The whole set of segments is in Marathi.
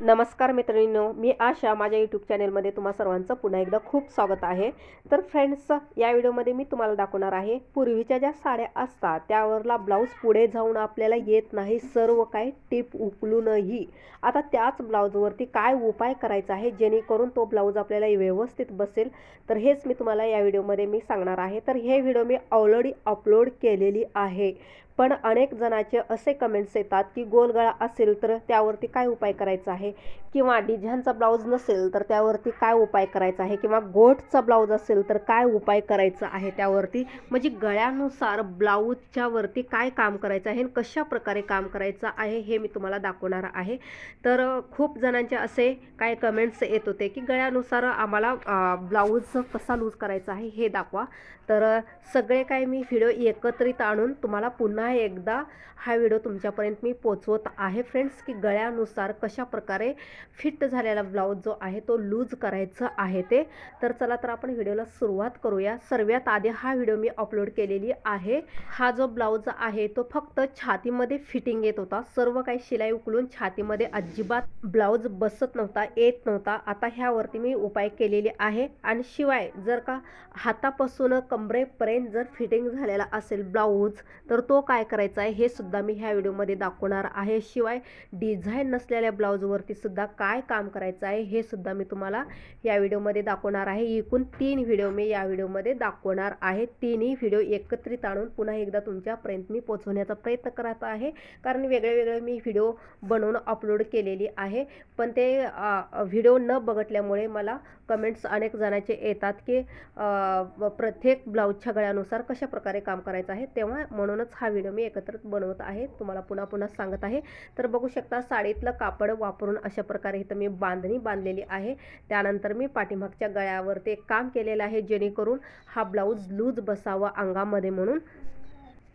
नमस्कार मित्रांनो मी आशा. माझ्या यूट्यूब चॅनेलमध्ये तुम्हा सर्वांचं पुन्हा एकदा खूप स्वागत आहे. तर फ्रेंड्स या व्हिडिओमध्ये मी तुम्हाला दाखवणार आहे पूर्वीच्या ज्या साड्या असतात त्यावरला ब्लाऊज पुढे जाऊन आपल्याला येत नाही सर्व काही टीप उकलूनही आता त्याच ब्लाऊजवरती काय उपाय करायचा आहे जेणेकरून तो ब्लाऊज आपल्याला व्यवस्थित बसेल? तर हेच मी तुम्हाला या व्हिडिओमध्ये मी सांगणार आहे. तर हे व्हिडिओ मी ऑलरेडी अपलोड केलेली आहे. पण अनेक जणांचे असे कमेंट्स येतात की गोलगळा असेल तर त्यावरती काय उपाय करायचा आहे? किंवा डिझाईनचा ब्लाऊज नसेल तर त्यावरती काय उपाय करायचा आहे? किंवा गोटचा ब्लाऊज असेल तर काय उपाय करायचा आहे त्यावरती? म्हणजे गळ्यानुसार ब्लाऊजच्या वरती काय काम करायचं आहे? कशा प्रकारे काम करायचं आहे हे मी तुम्हाला दाखवणार आहे. तर खूप जणांचे असे काय कमेंट्स येत होते की गळ्यानुसार आम्हाला ब्लाऊज कसा लूज करायचा आहे हे दाखवा. तर सगळे काय मी व्हिडिओ एकत्रित आणून तुम्हाला पुन्हा एकदा हा व्हिडिओ तुमच्यापर्यंत मी पोचवत आहे. फ्रेंड्स की गळ्यानुसार कशा प्रकारे फिट झालेला ब्लाऊज जो आहे तो लूज करायचा आहे ते. तर चला तर आपण व्हिडिओला सुरुवात करूया. सर्वात आधी हा व्हिडिओ मी अपलोड केलेली आहे. हा जो ब्लाऊज आहे तो फक्त छातीमध्ये फिटिंग येत होता. सर्व काही शिलाई उकलून छातीमध्ये अजिबात ब्लाऊज बसत नव्हता येत नव्हता. आता ह्यावरती मी उपाय केलेले आहे. आणि शिवाय जर का हातापासून कमरेपर्यंत जर फिटिंग झालेला असेल ब्लाऊज तर तो काय काय करायचं आहे हे सुद्धा मी ह्या व्हिडिओमध्ये दाखवणार आहे. शिवाय डिझाईन नसलेल्या ब्लाऊजवरती सुद्धा काय काम करायचं आहे हे सुद्धा मी तुम्हाला या व्हिडिओमध्ये दाखवणार आहे. एकूण तीन व्हिडिओ मी या व्हिडिओमध्ये दाखवणार आहे. तिन्ही व्हिडिओ एकत्रित आणून पुन्हा एकदा तुमच्यापर्यंत मी पोचवण्याचा प्रयत्न करत आहे. कारण वेगळे वेगळे मी व्हिडिओ बनवून अपलोड केलेली आहे. पण ते व्हिडिओ न बघटल्यामुळे मला कमेंट्स अनेक जणांचे येतात की प्रत्येक ब्लाऊजच्या गळ्यानुसार कशा प्रकारे काम करायचं आहे तेव्हा म्हणूनच हा व्हिडिओ मी एकत्रित बनवत आहे. तुम्हाला पुन्हा पुन्हा सांगत आहे. तर बघू शकता साडीतलं कापड वापरून अशा प्रकारे इथं मी बांधणी बांधलेली आहे. त्यानंतर मी पाठीमागच्या गळ्यावरती एक काम केलेलं आहे जेणेकरून हा ब्लाऊज लूज बसावा अंगामध्ये म्हणून.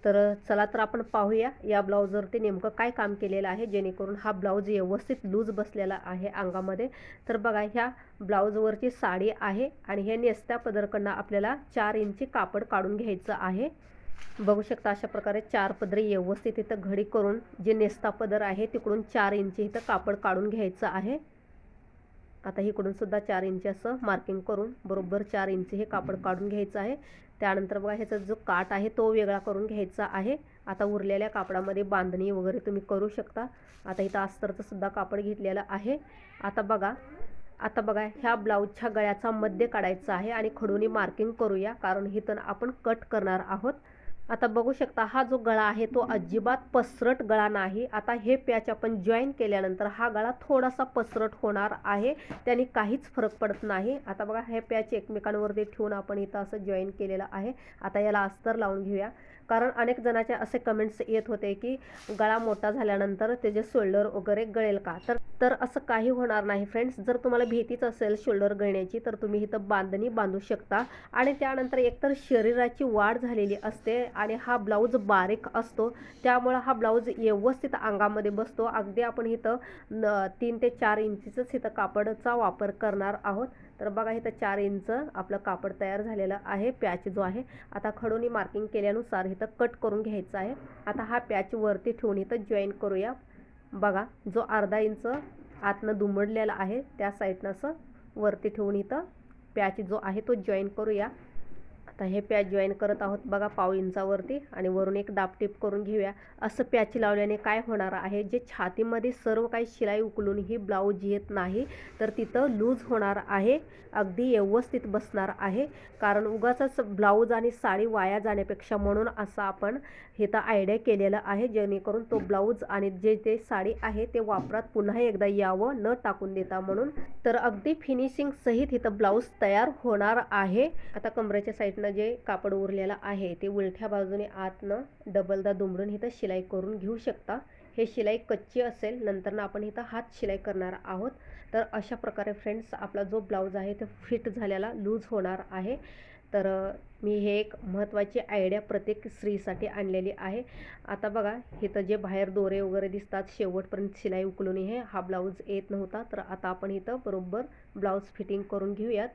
तर चला तर आपण पाहूया या ब्लाऊजवरती नेमकं काय काम केलेलं आहे जेणेकरून हा ब्लाऊज व्यवस्थित लूज बसलेला आहे अंगामध्ये. तर बघा ह्या ब्लाऊजवरची साडी आहे आणि हे नेसत्या पदरकडनं आपल्याला चार इंची कापड काढून घ्यायचं आहे. बघू शकता अशा प्रकारे चार पदरी व्यवस्थित इथं घडी करून जे नेस्ता पदर आहे तिकडून चार इंची इथं कापड काढून घ्यायचं आहे. आता इकडून सुद्धा चार इंची असं मार्किंग करून बरोबर चार इंची हे कापड काढून घ्यायचं आहे. त्यानंतर बघा ह्याचा जो काट आहे तो वेगळा करून घ्यायचा आहे. आता उरलेल्या कापडामध्ये बांधणी वगैरे तुम्ही करू शकता. आता इथं अस्तरचं सुद्धा कापड घेतलेलं आहे. आता बघा आता बघा ह्या ब्लाऊजच्या गळ्याचा मध्य काढायचा आहे आणि खडूनी मार्किंग करूया कारण हिथं आपण कट करणार आहोत. आता बघू शकता हा जो गळा आहे तो अजिबात पसरट गळा नाही. आता हे पॅच आपण जॉईन केल्यानंतर हा गळा थोडासा पसरट होणार आहे. त्याने काहीच फरक पडत नाही. आता बघा हे पॅच एकमेकांवरती ठेवून आपण इथं असं जॉईन केलेलं आहे. आता याला अस्तर लावून घेऊया. कारण अनेक जणाचे असे कमेंट्स येत होते की गळा मोठा झाल्यानंतर त्याचे शोल्डर वगैरे गळेल का? तर तर असं काही होणार नाही फ्रेंड्स जर तुम्हाला भीतीच असेल शोल्डर गळण्याची तर तुम्ही इथं बांधणी बांधू शकता. आणि त्यानंतर एकतर शरीराची वाढ झालेली असते. आणि हा ब्लाऊज बारीक असतो. त्यामुळं हा ब्लाऊज व्यवस्थित अंगामध्ये बसतो. अगदी आपण इथं न तीन ते चार इंचीचंच इथं कापडचा वापर करणार आहोत. तर बघा इथं चार इंच आपलं कापड तयार झालेलं आहे. पॅच जो आहे आता खडूनी मार्किंग केल्यानुसार इथं कट करून घ्यायचं आहे. आता हा पॅच वरती ठेवून इथं जॉईन करूया. बघा जो अर्धा इंच आतनं दुमडलेला आहे त्या साईडनं असं वरती ठेवून इथं पॅच जो आहे तो जॉईन करूया. आता हे प्याच जॉईन करत आहोत बघा पाव इंचावरती आणि वरून एक डापटीप करून घेऊया. असं प्याच लावल्याने काय होणार आहे? जे छातीमध्ये सर्व काही शिलाई उकलूनही ब्लाऊज येत नाही तर तिथं लूज होणार आहे. अगदी व्यवस्थित बसणार आहे. कारण उगाच ब्लाऊज आणि साडी वाया जाण्यापेक्षा म्हणून असं आपण तर आयडिया केलेलं आहे. जेणेकरून तो ब्लाऊज आणि जे ते साडी आहे ते वापरात पुन्हा एकदा यावं न टाकून देता म्हणून. तर अगदी फिनिशिंग सहित इथं ब्लाऊज तयार होणार आहे. आता कमरेच्या साईडनं जे कापड उरलेलं आहे ते उलट्या बाजूने आतनं डबलदा दुमडून इथं शिलाई करून घेऊ शकता. हे शिलाई कच्ची असेल नंतरनं आपण इथं हात शिलाई करणार आहोत. तर अशा प्रकारे फ्रेंड्स आपला जो ब्लाऊज आहे तो फिट झालेला लूज होणार आहे. तर मी हे एक महत्त्वाची आयडिया प्रत्येक स्त्रीसाठी आणलेली आहे. आता बघा इथं जे बाहेर दोरे वगैरे दिसतात शेवटपर्यंत शिलाई उकलूनही हा ब्लाऊज येत नव्हता. तर आता आपण इथं बरोबर ब्लाऊज फिटिंग करून घेऊयात.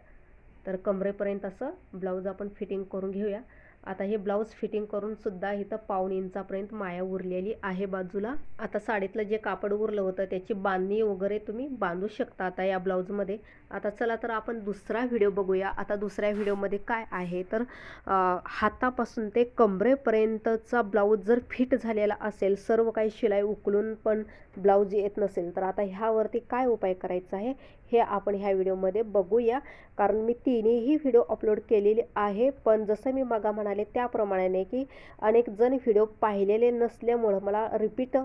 तर कमरेपर्यंत असं ब्लाऊज आपण फिटिंग करून घेऊया. आता हे ब्लाऊज फिटिंग करून सुद्धा इथं पाऊण इंचापर्यंत माया उरलेली आहे बाजूला. आता साडीतलं जे कापड उरलं होतं त्याची बांधणी वगैरे तुम्ही बांधू शकता आता या ब्लाऊजमध्ये. आता चला तर आपण दुसरा व्हिडिओ बघूया. आता दुसऱ्या व्हिडिओमध्ये काय आहे तर हातापासून ते कमरेपर्यंतचा ब्लाऊज जर फिट झालेला असेल सर्व काही शिलाई उकलून पण ब्लाऊज येत नसेल तर आता ह्यावरती काय उपाय करायचा आहे हे आपण ह्या व्हिडिओमध्ये बघूया. कारण मी तिन्हीही व्हिडिओ अपलोड केलेली आहे पण जसं मी मगा म्हणाले त्याप्रमाणे की अनेक जण व्हिडिओ पाहिलेले नसल्यामुळं मला रिपीट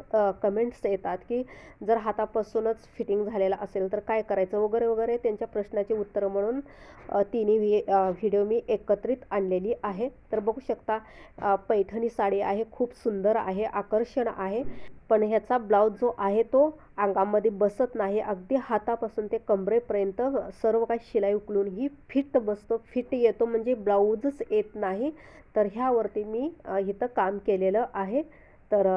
कमेंट्स येतात की जर हातापासूनच फिटिंग झालेला असेल तर काय करायचं वगैरे वगैरे त्यांच्या प्रश्नाची उत्तरं म्हणून तिन्ही व्हि व्हिडिओ मी एकत्रित आणलेली आहे. तर बघू शकता पैठणी साडी आहे खूप सुंदर आहे आकर्षण आहे. पण ह्याचा ब्लाऊज जो आहे तो अंगामध्ये बसत नाही. अगदी हातापासून ते कमरेपर्यंत सर्व काही शिलाई उकलून ही फिट बसतो. फिट येतो म्हणजे ब्लाऊजच येत नाही. तर ह्यावरती मी इथं काम केलेलं आहे. तर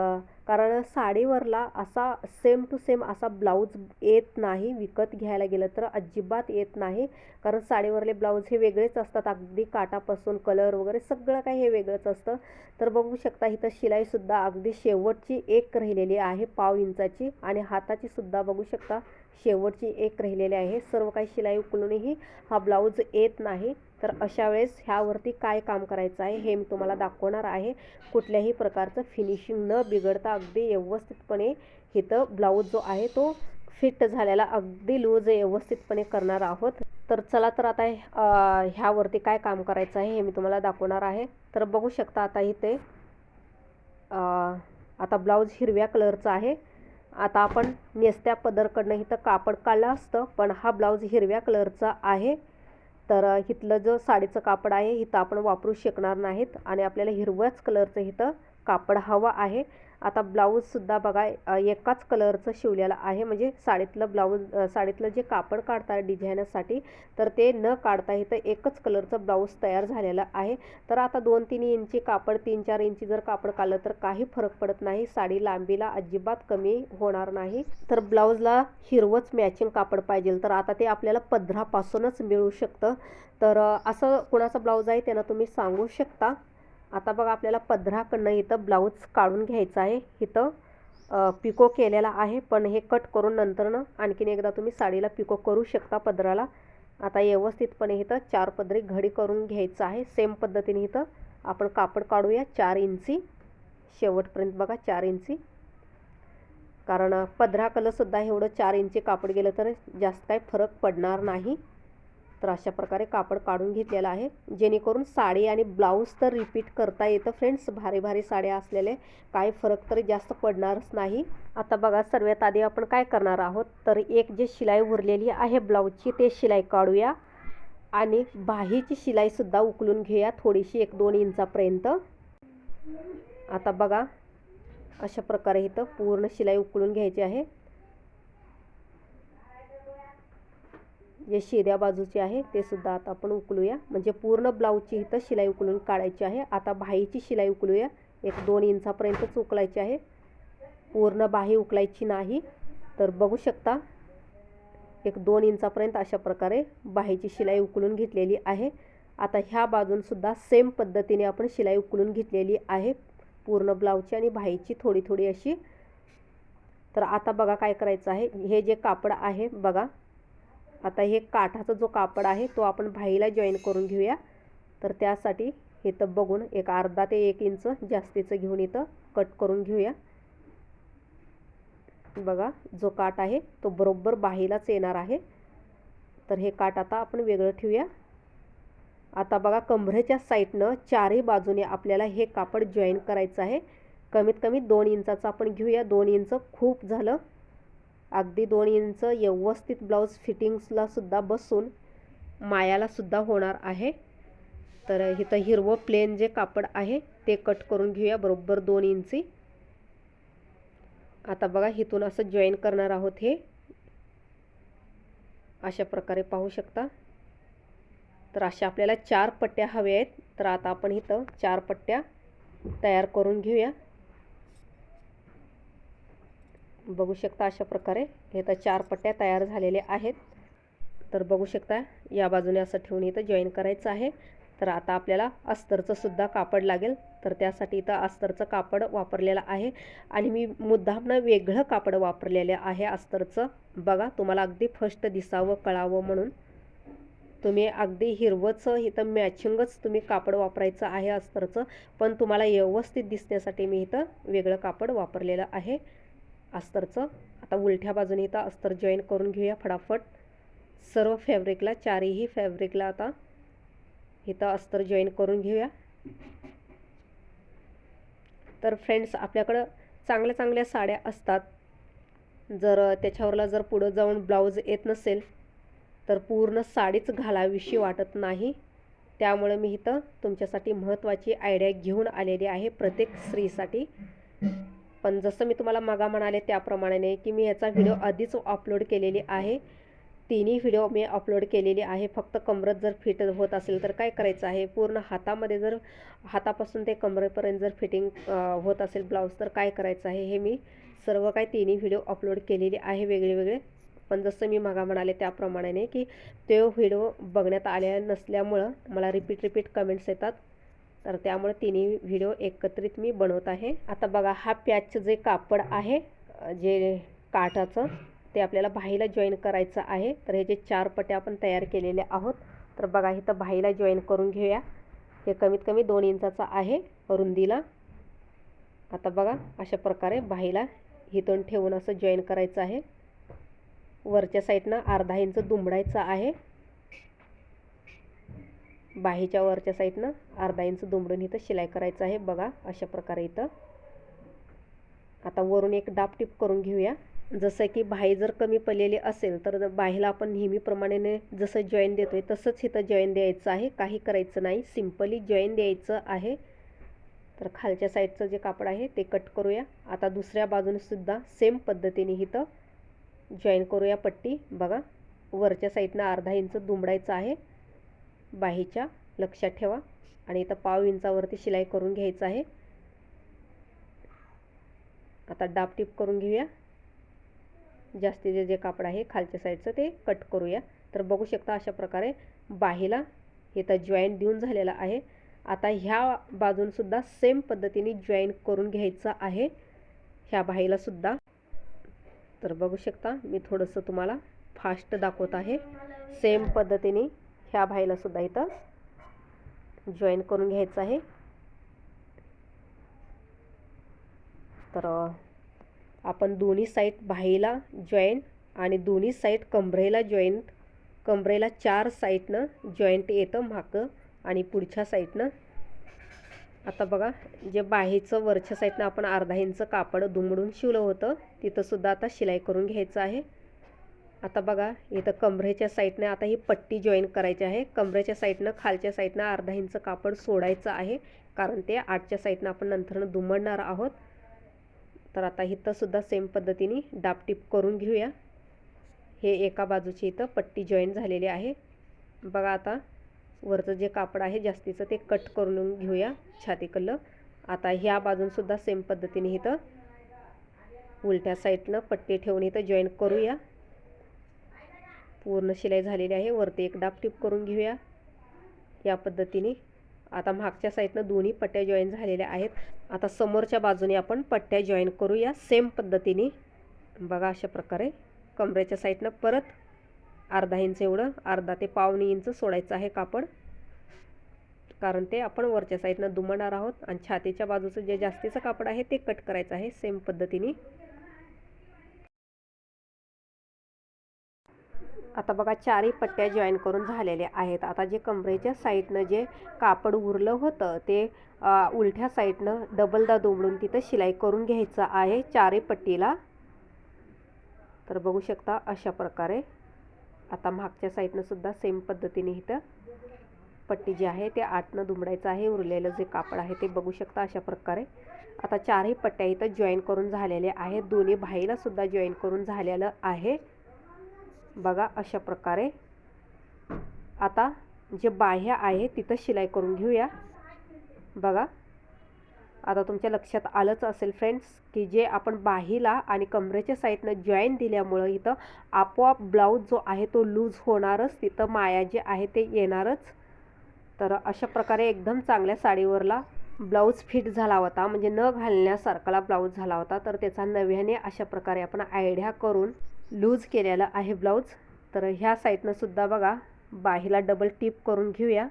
कारण साडीवरला असा सेम टू सेम असा ब्लाऊज येत नाही विकत घ्यायला गेलं तर अजिबात येत नाही. कारण साडीवरले ब्लाऊज हे वेगळेच असतात अगदी काटापासून कलर वगैरे सगळं काही हे वेगळंच असतं. तर बघू शकता इथं शिलाईसुद्धा अगदी शेवटची एक राहिलेली आहे पाव इंचाची आणि हाताची सुद्धा बघू शकता शेवटची एक राहिलेली आहे. सर्व काही शिलाई उकलूनही हा ब्लाऊज येत नाही. तर अशा वेळेस ह्यावरती काय काम करायचं आहे हे मी तुम्हाला दाखवणार आहे. कुठल्याही प्रकारचं फिनिशिंग न बिघडता अगदी व्यवस्थितपणे इथं ब्लाऊज जो आहे तो फिट झालेला अगदी लूज व्यवस्थितपणे करणार आहोत. तर चला तर आता ह्यावरती काय काम करायचं आहे हे मी तुम्हाला दाखवणार आहे. तर बघू शकता आता इथे आता ब्लाऊज हिरव्या कलरचा आहे. आता आपण नेसत्या पदरकडनं इथं कापड काढलं असतं पण हा ब्लाऊज हिरव्या कलरचा आहे. तर इथलं जो साडीचं कापड आहे इथं आपण वापरू शकणार नाहीत. आणि आपल्याला हिरव्याच कलरचं इथं कापड हवं आहे. आता ब्लाऊजसुद्धा बघा एकाच कलरचं शिवलेलं आहे. म्हणजे साडीतलं ब्लाऊज साडीतलं जे कापड काढतात डिझायनसाठी तर ते न काढता इथं एकच कलरचं ब्लाऊज तयार झालेलं आहे. तर आता दोन तीन इंची कापड तीन चार इंची जर कापड काढलं तर काही फरक पडत नाही. साडी लांबीला अजिबात कमी होणार नाही. तर ब्लाऊजला हिरवंच मॅचिंग कापड पाहिजे. तर आता ते आपल्याला पदरापासूनच मिळू शकतं. तर असं कुणाचा ब्लाऊज आहे त्यांना तुम्ही सांगू शकता. आता बघा आपल्याला पदराकडनं इथं ब्लाऊज काढून घ्यायचं आहे. इथं पिको केलेला आहे पण हे कट करून नंतरनं आणखीन एकदा तुम्ही साडीला पिको करू शकता पदराला. आता व्यवस्थितपणे इथं चार पदरी घडी करून घ्यायचं आहे. सेम पद्धतीने इथं आपण कापड काढूया. चार इंची. शेवटपर्यंत बघा चार इंची. कारण पदराकडंसुद्धा एवढं चार इंची कापड गेलं तर जास्त काही फरक पडणार नाही. तर अशा प्रकारे कापड काढून घेतलेलं आहे. जेणेकरून साडी आणि ब्लाऊज तर रिपीट करता येतं फ्रेंड्स भारी भारी साड्या असलेले काही फरक तरी जास्त पडणारच नाही. आता बघा सर्वात आधी आपण काय करणार आहोत? तर एक जे शिलाई उरलेली आहे ब्लाऊजची ते शिलाई काढूया. आणि बाहीची शिलाईसुद्धा उकलून घेऊया थोडीशी एक दोन इंचापर्यंत. आता बघा अशा प्रकारे इथं पूर्ण शिलाई उकळून घ्यायची आहे. जे शेऱ्या बाजूचे आहे ते सुद्धा आता आपण उकलूया. म्हणजे पूर्ण ब्लाऊजची इथं शिलाई उकलून काढायची आहे. आता बाहीची शिलाई उकलूया. एक दोन इंचापर्यंतच उकलायची आहे. पूर्ण बाही उकलायची नाही. तर बघू शकता एक दोन इंचापर्यंत अशा प्रकारे बाहीची शिलाई उकलून घेतलेली आहे. आता ह्या बाजूनसुद्धा सेम पद्धतीने आपण शिलाई उकलून घेतलेली आहे. पूर्ण ब्लाऊजची आणि बाहीची थोडी थोडी अशी. तर आता बघा काय करायचं आहे. हे जे कापड आहे बघा. आता हे काठाचा जो कापड आहे तो आपण भाईला जॉईन करून घेऊया. तर त्यासाठी इथं बघून एक अर्धा ते एक इंच जास्तीचं घेऊन इथं कट करून घेऊया. बघा जो काठ आहे तो बरोबर बाहीलाच येणार आहे. तर हे काठ आता आपण वेगळं ठेवूया. आता बघा कमरेच्या साईडनं चारही बाजूने आपल्याला हे कापड जॉईन करायचं आहे. कमीत कमी दोन इंचाचं आपण घेऊया. दोन इंच खूप झालं. अगदी दोन इंच व्यवस्थित ब्लाऊज फिटिंग्सला सुद्धा बसून मायाला सुद्धा होणार आहे. तर इथं हिरवं प्लेन जे कापड आहे ते कट करून घेऊया बरोबर दोन इंची. आता बघा इथून असं जॉईन करणार आहोत हे. अशा प्रकारे पाहू शकता. तर अशा आपल्याला चार पट्ट्या हव्या आहेत. तर आता आपण इथं चार पट्ट्या तयार करून घेऊया. बघू शकता अशा प्रकारे. हे तर चार पट्ट्या तयार झालेल्या आहेत. तर बघू शकता या बाजूने असं ठेवून इथं जॉईन करायचं आहे. तर आता आपल्याला अस्तरचं सुद्धा कापड लागेल. तर त्यासाठी इथं अस्तरचं कापड वापरलेलं आहे. आणि मी मुद्दामनं वेगळं कापड वापरलेलं आहे अस्तरचं. बघा तुम्हाला अगदी फर्स्ट दिसावं कळावं म्हणून. तुम्ही अगदी हिरवंच इथं मॅचिंगच तुम्ही कापड वापरायचं आहे अस्तरचं. पण तुम्हाला व्यवस्थित दिसण्यासाठी मी इथं वेगळं कापड वापरलेलं आहे. अस्तरचं. आता उलट्या बाजूने इथं अस्तर जॉईन करून घेऊया फटाफट. सर्व फॅब्रिकला चारही फॅब्रिकला आता इथं अस्तर जॉईन करून घेऊया. तर फ्रेंड्स आपल्याकडं चांगल्या चांगल्या साड्या असतात. जर त्याच्यावरला जर पुढं जाऊन ब्लाऊज येत नसेल तर पूर्ण साडीच घालावीशी वाटत नाही. त्यामुळे मी इथं तुमच्यासाठी महत्त्वाची आयडिया घेऊन आलेली आहे प्रत्येक स्त्रीसाठी. पण जसं मी तुम्हाला मगा म्हणाले त्याप्रमाणे की मी याचा व्हिडिओ आधीच अपलोड केलेली आहे. तिन्ही व्हिडिओ मी अपलोड केलेली आहे. फक्त कमरत जर फिट होत असेल तर काय करायचं आहे? पूर्ण हातामध्ये जर हातापासून ते कमरेपर्यंत जर फिटिंग होत असेल ब्लाऊज तर काय करायचं आहे? हे मी सर्व काय तिन्ही व्हिडिओ अपलोड केलेले आहे वेगळे वेगळे. पण जसं मी मागा म्हणाले त्याप्रमाणे की ते व्हिडिओ बघण्यात आल्या नसल्यामुळं मला रिपीट रिपीट कमेंट्स येतात. तर त्यामुळे तिन्ही व्हिडिओ एकत्रित मी बनवत आहे. आता बघा हा पॅचचं जे कापड आहे जे काठाचं ते आपल्याला भाईला जॉईन करायचं आहे. तर हे जे चार पट्या आपण तयार केलेले आहोत तर बघा इथं भाईला जॉईन करून घेऊया. हे कमीत कमी दोन इंचाचं आहे रुंदीला. आता बघा अशा प्रकारे भाईला हिथून ठेवून असं जॉईन करायचं आहे. वरच्या साईडनं अर्धा इंच दुमडायचं आहे. बाहीच्या वरच्या साईडनं अर्धा इंच दुमडून इथं शिलाई करायचं आहे. बघा अशा प्रकारे इथं. आता वरून एक डाप टिप करून घेऊया. जसं की बाही जर कमी पडलेली असेल तर बाहीला आपण नेहमीप्रमाणे जसं जॉईन देतो आहे तसंच इथं जॉईन द्यायचं आहे. काही करायचं नाही. सिम्पली जॉईन द्यायचं आहे. तर खालच्या साईडचं जे कापड आहे ते कट करूया. आता दुसऱ्या बाजूनसुद्धा सेम पद्धतीने इथं जॉईन करूया पट्टी. बघा वरच्या साईडनं अर्धा इंच दुमडायचं आहे. बाहीच्या लक्षात ठेवा. आणि इथं पाव इंचावरती शिलाई करून घ्यायचं आहे. आता डापटीप करून घेऊया. जास्तीचे जे कापड आहे खालच्या साईडचं ते कट करूया. तर बघू शकता अशा प्रकारे बाहीला इथं जॉईंट देऊन झालेला आहे. आता ह्या बाजूनसुद्धा सेम पद्धतीने जॉईन करून घ्यायचं आहे. ह्या बाहीलासुद्धा तर बघू शकता मी थोडंसं तुम्हाला फास्ट दाखवत आहे. सेम पद्धतीने ह्या भाईलासुद्धा इथं जॉईन करून घ्यायचं आहे. तर आपण दोन्ही साईड बाहीला जॉईंट आणि दोन्ही साईड कंबरेला जॉईंट कंबरेला चार साईडनं जॉईंट येतं मागं आणि पुढच्या साईडनं आता बघा जे बाहीचं वरच्या साईडनं आपण अर्धा इंच कापड दुमडून शिवलं होतं तिथंसुद्धा आता शिलाई करून घ्यायचं आहे. आता बघा इथं कमरेच्या साईडनं आता ही पट्टी जॉईन करायची आहे. कमरेच्या साईडनं खालच्या साईडनं अर्धा इंच कापड सोडायचं आहे. कारण ते आठच्या साईडनं आपण नंतरनं दुमडणार आहोत. तर आता इथंसुद्धा सेम पद्धतीने डापटीप करून घेऊया. हे एका बाजूची इथं पट्टी जॉईन झालेली आहे. बघा आता वरचं जे कापड आहे जास्तीचं ते कट करून घेऊया. छातीकडलं आता ह्या बाजूनसुद्धा सेम पद्धतीने इथं उलट्या साईडनं पट्टी ठेवून इथं जॉईन करूया. पूर्ण शिलाई झालेली आहे. वरती एक डाप टिप करून घेऊया. या पद्धतीने. आता मागच्या साईडनं दोन्ही पट्ट्या जॉईन झालेल्या आहेत. आता समोरच्या बाजूने आपण पट्ट्या जॉईन करूया. सेम पद्धतीने. बघा अशा प्रकारे. कमरेच्या साईडनं परत अर्धा इंच एवढं अर्धा ते पावणे इंच सोडायचं आहे कापड. कारण ते आपण वरच्या साईडनं दुमणार आहोत. आणि छातीच्या बाजूचं जे जास्तीचं कापड आहे ते कट करायचं आहे. सेम पद्धतीने. आता बघा चारही पट्ट्या जॉईन करून झालेल्या आहेत. आता जे कमरेच्या साईडनं जे कापड उरलं होतं ते उलट्या साईडनं डबलदा दुमडून तिथं शिलाई करून घ्यायचं आहे चारही पट्टीला. तर बघू शकता अशा प्रकारे. आता मागच्या साईडनं सुद्धा सेम पद्धतीने इथं पट्टी जी आहे ते आतनं दुमडायचं आहे. उरलेलं जे कापड आहे ते बघू शकता अशा प्रकारे. आता चारही पट्ट्या इथं जॉईन करून झालेल्या आहेत. दोन्ही भाईलासुद्धा जॉईन करून झालेलं आहे. बघा अशा प्रकारे. आता जे बाह्य आहे तिथं शिलाई करून घेऊया. बघा. आता तुमच्या लक्षात आलंच असेल फ्रेंड्स की जे आपण बाहीला आणि कमरेच्या साईडनं जॉईन दिल्यामुळं इथं आपोआप ब्लाऊज जो आहे तो लूज होणारच तिथं माया जे आहे ते येणारच. तर अशा प्रकारे एकदम चांगल्या साडीवरला ब्लाऊज फिट झाला होता म्हणजे न घालण्यासारखाला ब्लाऊज झाला होता तर त्याचा नव्याने अशा प्रकारे आपण आयडिया करून लूज केलेला आहे ब्लाऊज. तर ह्या साईडनंसुद्धा बघा बाहीला डबल टिप करून घेऊया.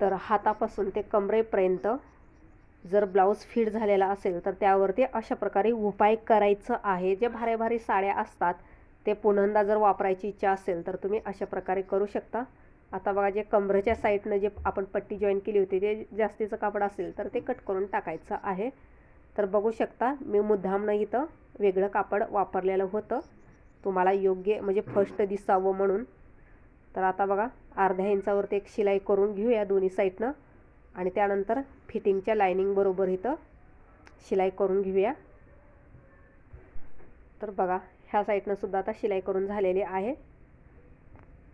तर हातापासून ते कमरेपर्यंत जर ब्लाऊज फिट झालेला असेल तर त्यावरती अशा प्रकारे उपाय करायचं आहे. जे भारी भारी साड्या असतात ते पुन्हा जर वापरायची इच्छा असेल तर तुम्ही अशा प्रकारे करू शकता. आता बघा जे कमरेच्या साईडनं जे आपण पट्टी जॉईन केली होती ते जास्तीचं कापड असेल तर ते कट करून टाकायचं आहे. तर बघू शकता मी मुद्दामनं इथं. वेगळं कापड वापरलेलं होतं. तुम्हाला योग्य म्हणजे फर्स्ट दिसावं म्हणून. तर आता बघा अर्ध्या इंचावरती एक शिलाई करून घेऊया दोन्ही साईडनं आणि त्यानंतर फिटिंगच्या लायनिंगबरोबर इथं शिलाई करून घेऊया. तर बघा ह्या साईडनं सुद्धा आता शिलाई करून झालेली आहे.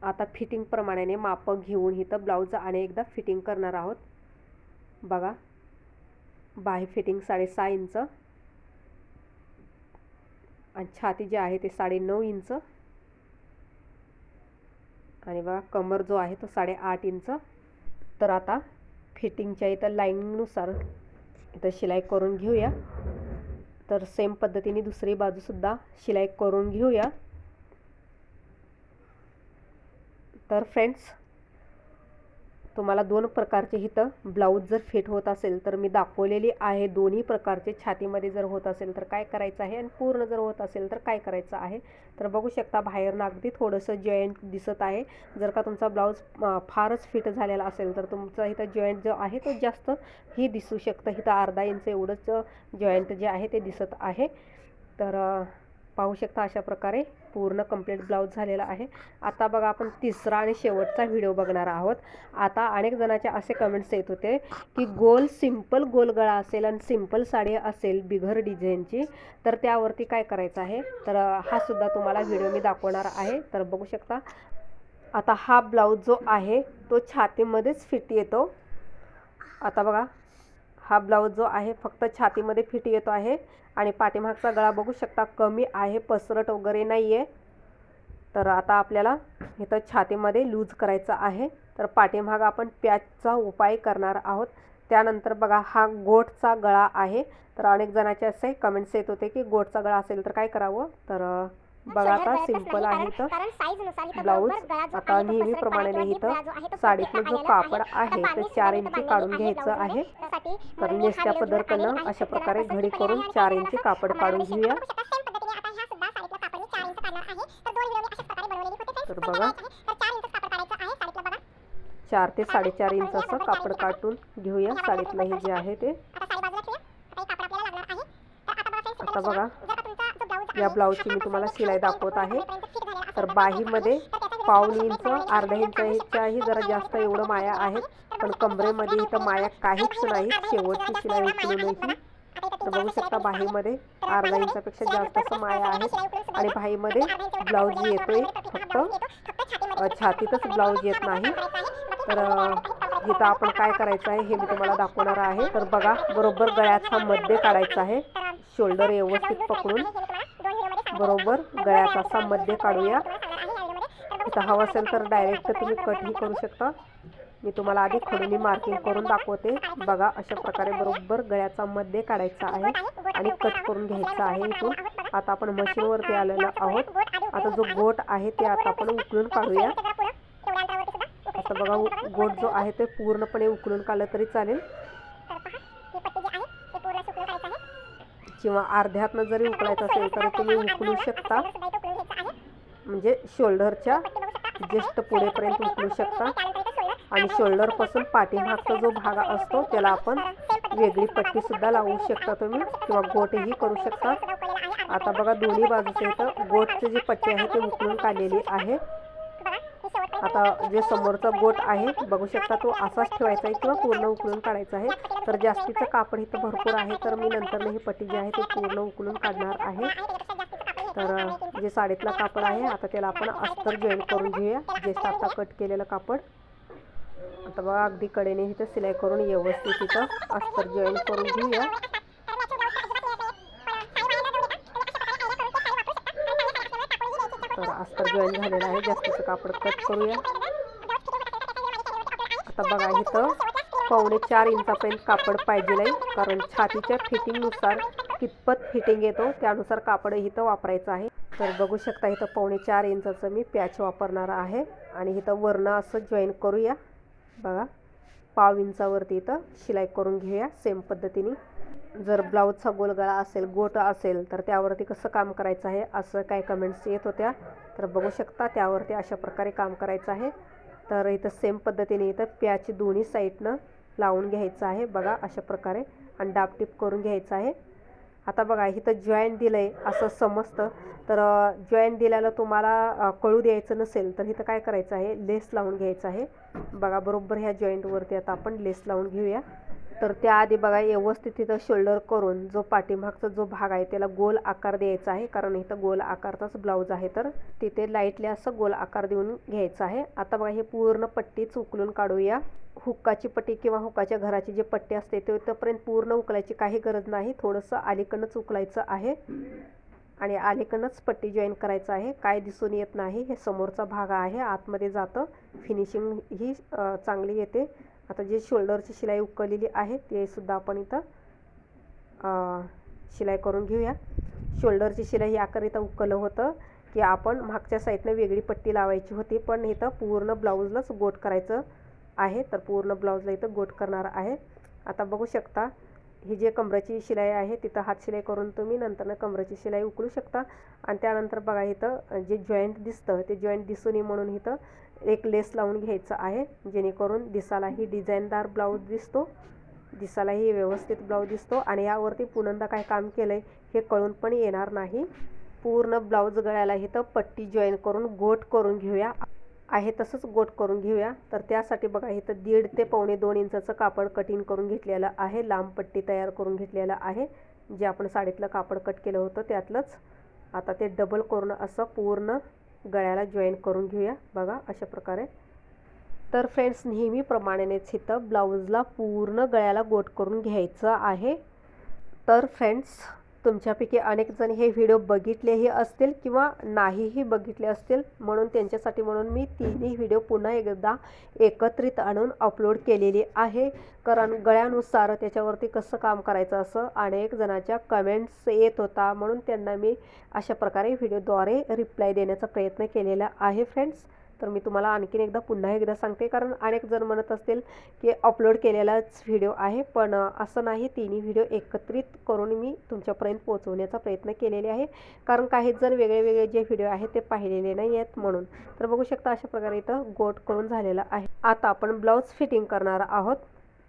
आता फिटिंगप्रमाणे मापं घेऊन इथं ब्लाऊज आणि एकदा फिटिंग करणार आहोत. बघा बाही फिटिंग साडेसहा इंच. आणि छाती जे आहे ते साडे नऊ इंच. आणि बघा कमर जो आहे तो साडेआठ इंच. तर आता फिटिंगच्या इथं लाईनिंगनुसार इथं शिलाई करून घेऊया. तर सेम पद्धतीने दुसरी बाजूसुद्धा शिलाई करून घेऊया. तर फ्रेंड्स तुम्हाला दोन प्रकारचे इथं ब्लाऊज जर फिट होत असेल तर मी दाखवलेली आहे. दोन्ही प्रकारचे छातीमध्ये जर होत असेल तर काय करायचं आहे? आणि पूर्ण जर होत असेल तर काय करायचं आहे? तर बघू शकता बाहेरनं अगदी थोडंसं जॉईंट दिसत आहे. जर का तुमचा ब्लाऊज फारच फिट झालेला असेल तर तुमचा इथं जॉईंट जो आहे तो जास्त ही दिसू शकतं. इथं अर्धा इंच एवढंच जॉईंट जे आहे ते दिसत आहे. तर पाहू शकता अशा प्रकारे. पूर्ण कंप्लीट ब्लाऊज झालेला आहे. आता बघा आपण तिसरा आणि शेवटचा व्हिडिओ बघणार आहोत. आता अनेक जणांचे असे कमेंट्स येत होते की गोल सिंपल गोल गळा असेल आणि सिंपल साडी असेल बिघर डिझाईनची तर त्यावरती काय करायचं आहे? तर हा सुद्धा तुम्हाला व्हिडिओ मी दाखवणार आहे. तर बघू शकता आता हा ब्लाऊज जो आहे तो छातीमध्येच फिट येतो. आता बघा हा ब्लाऊज जो आहे फक्त छातीमध्ये फिट येतो आहे आणि पाठीमागचा गळा बघू शकता कमी आहे पसरट वगैरे नाही आहे तर आता आपल्याला इथं छातीमध्ये लूज करायचं आहे. तर पाठीमाग आपण प्याचचा उपाय करणार आहोत. त्यानंतर बघा हा गोटचा गळा आहे. तर अनेक जणाचे असे कमेंट्स येत होते की गोटचा गळा असेल तर काय करावं? तर बघा आता सिंपल आहे इथं. ब्लाऊज आता नेहमीप्रमाणे इथं साडीतलं जो कापड आहे ते चार इंची काढून घ्यायचं आहे. तर नेसत्या पदरकडनं अशा प्रकारे घडी करून चार इंची कापड काढून घेऊया. तर बघा. चार ते साडेचार इंच असं कापड काढून घेऊया. साडीतलं हे जे आहे ते. आता बघा या ब्लाऊजची मी तुम्हाला शिलाई दाखवत आहे. तर बाहीमध्ये पाऊन इंच अर्धा इंचाच्याही जरा जास्त एवढं माया आहेत. पण कमरेमध्ये इथं माया काहीच नाही शेवटची शिलाई उचलूनही. तर बघू शकता बाहीमध्ये अर्धा इंचापेक्षा जास्त असं माया आहे. आणि बाहीमध्ये ब्लाऊज येतोय फक्त छातीतच ब्लाऊज येत नाही. तर इथं आपण काय करायचं आहे हे मी तुम्हाला दाखवणार आहे. तर बघा बरोबर गळ्याचा मध्य काढायचा आहे. शोल्डर व्यवस्थित पकडून. बरोबर गळ्याचा असा मध्ये काढूया. इथं हवं असेल तर डायरेक्ट तुम्ही कटही करू शकता. मी तुम्हाला आधी खडूनी मार्किंग करून दाखवते. बघा अशा प्रकारे बरोबर गळ्याचा मध्ये काढायचा आहे आणि कट करून घ्यायचा आहे इथून. आता आपण मशीनवरती आलेलो आहोत. आता जो गोट आहे ते आता आपण उकळून काढूया. आता बघा गोट जो आहे ते पूर्णपणे उकळून काढलं तरी चालेल. किंवा अर्ध्यातनं जरी उकळायचं असेल तर तुम्ही उकळू शकता. म्हणजे शोल्डरच्या जस्ट पुढेपर्यंत उकळू शकता. आणि शोल्डरपासून पाठीमागचा जो भाग असतो त्याला आपण वेगळी पट्टीसुद्धा लावू शकता तुम्ही किंवा गोटही करू शकता. आता बघा दोन्ही बाजूचे इथं गोटचे जी पट्टी आहे ती उकळून काढलेली आहे. आता जे समोरचा गोट आहे बघू शकता तो असाच ठेवायचा आहे किंवा पूर्ण उकळून काढायचा आहे. तर जास्तीचं कापड इथं भरपूर आहे तर मी नंतर ही पट्टी जी आहे ती पूर्ण उकळून काढणार आहे. तर जे साडीतला कापड आहे आता त्याला आपण अस्तर जॉईन करून घेऊया. जे आता कट केलेलं कापड. आता बघा अगदी कडेने इथं सिलाई करून व्यवस्थित इथं अस्तर जॉईन करून घेऊया. तर अस्तर जॉईन झालेलं आहे. जास्तीचं कापड कट करूया. आता बघा इथं पावणे चार इंचापर्यंत कापड पाहिजे नाही कारण छातीच्या फिटिंगनुसार कितपत फिटिंग येतो त्यानुसार कापड इथं वापरायचं आहे. तर बघू शकता इथं पावणे चार इंचाचं मी पॅच वापरणार आहे. आणि इथं वरनं असं जॉईन करूया. बघा पाव इंचावरती इथं शिलाई करून घेऊया सेम पद्धतीने. जर ब्लाऊजचा गोलगळा असेल गोट असेल तर त्यावरती कसं काम करायचं आहे असं काय कमेंट्स येत होत्या. तर बघू शकता त्यावरती अशा प्रकारे काम करायचं आहे. तर इथं सेम पद्धतीने इथं प्याची दोन्ही साईडनं लावून घ्यायचं आहे. बघा अशा प्रकारे. आणि डापटीप करून घ्यायचं आहे. आता बघा इथं जॉईंट दिलं आहे असं समजतं. तर जॉईंट दिल्याला तुम्हाला कळू द्यायचं नसेल तर इथं काय करायचं आहे? लेस लावून घ्यायचं आहे. बघा बरोबर ह्या जॉईंटवरती आता आपण लेस लावून घेऊया. तर त्याआधी बघा व्यवस्थित तिथं शोल्डर करून जो पाठीमागचा जो भाग आहे त्याला गोल आकार द्यायचा आहे. कारण इथं गोल आकारचाच ब्लाऊज आहे. तर तिथे लाईटली असं गोल आकार देऊन घ्यायचं आहे. आता बघा हे पूर्ण पट्टीच उकलून काढूया. हुक्काची पट्टी किंवा हुक्काच्या घराची जी पट्टी असते ते तोपर्यंत पूर्ण उकलायची काही गरज नाही. थोडंसं अलीकडनंच उकलायचं आहे. आणि अलीकडनंच पट्टी जॉईन करायचं आहे. काय दिसून येत नाही हे समोरचा भाग आहे. आतमध्ये जातं. फिनिशिंग ही चांगली येते. आता जे शोल्डरची शिलाई उकळलेली आहे ते सुद्धा आपण इथं शिलाई करून घेऊया. शोल्डरची शिलाई याकरिता उकलं होतं की आपण मागच्या साईडनं वेगळी पट्टी लावायची होती पण इथं पूर्ण ब्लाऊजलाच गोट करायचं आहे तर पूर्ण ब्लाऊजला इथं गोट करणार आहे. आता बघू शकता ही जे कमराची शिलाई आहे तिथं हात शिलाई करून तुम्ही नंतरनं कमराची शिलाई उकळू शकता. आणि त्यानंतर बघा इथं जे जॉईंट दिसतं ते जॉईंट दिसू नये म्हणून इथं एक लेस लावून घ्यायचं आहे जेणेकरून दिसालाही डिझाईनदार ब्लाऊज दिसतो दिसालाही व्यवस्थित ब्लाऊज दिसतो आणि यावरती पुनंदा काय काम केलं आहे हे कळून पण येणार नाही. पूर्ण ब्लाऊज गळ्याला इथं पट्टी जॉईन करून गोट करून घेऊया. आहे तसंच गोट करून घेऊया. तर त्यासाठी बघा इथं दीड ते पावणे दोन इंचाचं कापड कटिंग करून घेतलेलं आहे. लांब पट्टी तयार करून घेतलेलं आहे. जे आपण साडीतलं कापड कट केलं होतं त्यातलंच. आता ते डबल करून असं पूर्ण गळ्याला जॉईन करून घेऊया. बघा अशा प्रकारे. तर फ्रेंड्स नेहमीप्रमाणेच इथं ब्लाऊजला पूर्ण गळ्याला गोट करून घ्यायचं आहे. तर फ्रेंड्स तुमच्यापैकी अनेक जण हे व्हिडिओ बघितलेही असतील किंवा नाहीही बघितले असतील म्हणून त्यांच्यासाठी म्हणून मी तिन्ही व्हिडिओ पुन्हा एकदा एकत्रित आणून अपलोड केलेली आहे. कारण गळ्यानुसार त्याच्यावरती कसं काम करायचं असं अनेक जणांच्या कमेंट्स येत होता म्हणून त्यांना मी अशा प्रकारे व्हिडिओद्वारे रिप्लाय देण्याचा प्रयत्न केलेला आहे फ्रेंड्स तर मी तुम्हाला आणखीन एकदा पुन्हा एकदा सांगते. कारण अनेक जण म्हणत असतील की अपलोड केलेलाच व्हिडिओ आहे. पण असं नाही. तिन्ही व्हिडिओ एकत्रित करून मी तुमच्यापर्यंत पोहोचवण्याचा प्रयत्न केलेले आहे. कारण काही जण वेगळे वेगळे जे व्हिडिओ आहेत ते पाहिलेले नाही आहेत म्हणून. तर बघू शकता अशा प्रकारे इथं गोट करून झालेला आहे. आता आपण ब्लाऊज फिटिंग करणार आहोत.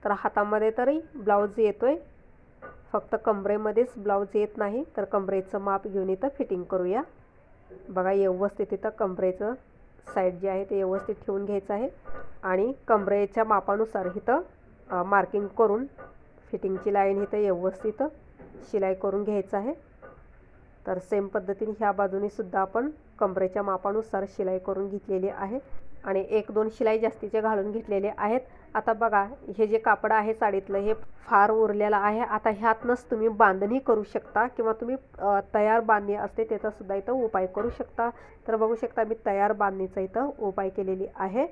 तर हातामध्ये तरी ब्लाऊज येतोय. फक्त कमरेमध्येच ब्लाऊज येत नाही. तर कमरेचं माप घेऊन इथं फिटिंग करूया. बघा व्यवस्थित इथं कमरेचं साईड जे आहे ते व्यवस्थित ठेवून घ्यायचं आहे. आणि कमरेच्या मापानुसार इथं मार्किंग करून फिटिंगची लाईन इथं व्यवस्थित शिलाई करून घ्यायचं आहे. तर सेम पद्धतीने ह्या बाजूनेसुद्धा आपण कमरेच्या मापानुसार शिलाई करून घेतलेली आहे. आणि एक दोन शिलाई जास्तीचे घालून घेतलेले आहेत. आता बघा हे जे कापड आहे साडीतलं हे फार उरलेलं आहे. आता ह्यातनंच तुम्ही बांधणी करू शकता किंवा तुम्ही तयार बांधणी असते त्याचासुद्धा इथं उपाय करू शकता. तर बघू शकता मी तयार बांधणीचा इथं उपाय केलेली आहे.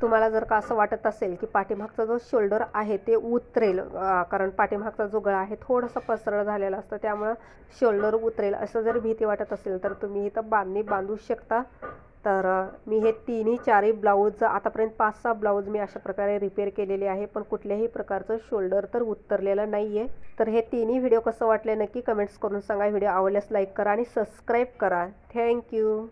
तुम्हाला जर का असं वाटत असेल की पाठीमागचा जो शोल्डर आहे ते उतरेल कारण पाठीमागचा जो गळा आहे थोडासा पसरळ झालेला असतं त्यामुळं शोल्डर उतरेल. असं जर भीती वाटत असेल तर तुम्ही इथं बांधणी बांधू शकता. तर मी हे तिन्ही चारही ब्लाऊज आतापर्यंत पाच सहा ब्लाऊज मी अशा प्रकारे रिपेअर केलेले आहे पण कुठल्याही प्रकारचं शोल्डर तर उतरलेलं नाही आहे तर हे तिन्ही व्हिडिओ कसं वाटले नक्की कमेंट्स करून सांगा. व्हिडिओ आवडल्यास लाईक करा आणि सबस्क्राईब करा. थँक्यू.